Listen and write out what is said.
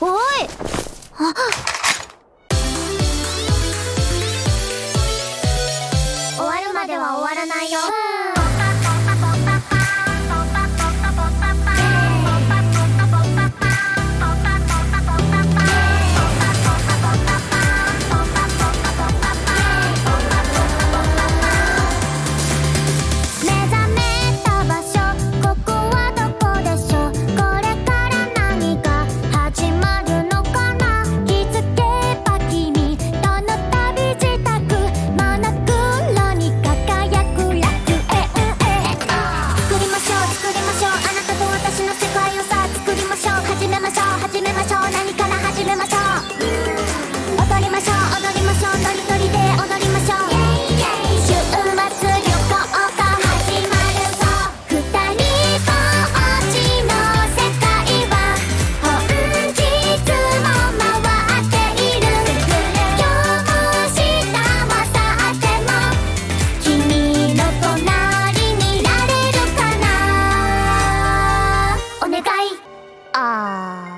おいあ終わるまでは終わらないよ。 아...